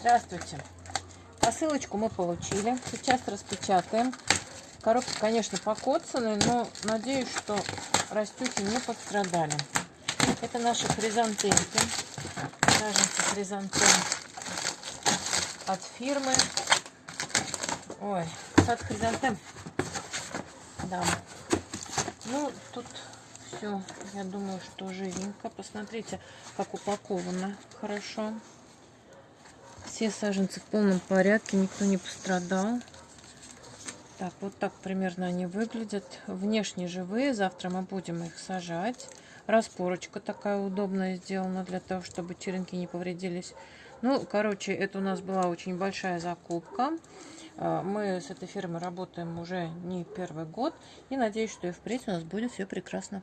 Здравствуйте. Посылочку мы получили. Сейчас распечатаем. Коробки, конечно, покоцаны, но надеюсь, что растюхи не пострадали. Это наши хризантемки. Саженцы хризантем от фирмы. Ой, сад хризантем. Да. Ну, тут все, я думаю, что живенько. Посмотрите, как упаковано хорошо. Все саженцы в полном порядке, никто не пострадал. Так, вот так примерно они выглядят. Внешне живые, завтра мы будем их сажать. Распорочка такая удобная сделана для того, чтобы черенки не повредились. Ну, короче, это у нас была очень большая закупка. А, мы с этой фирмой работаем уже не первый год. И надеюсь, что и впредь у нас будет все прекрасно.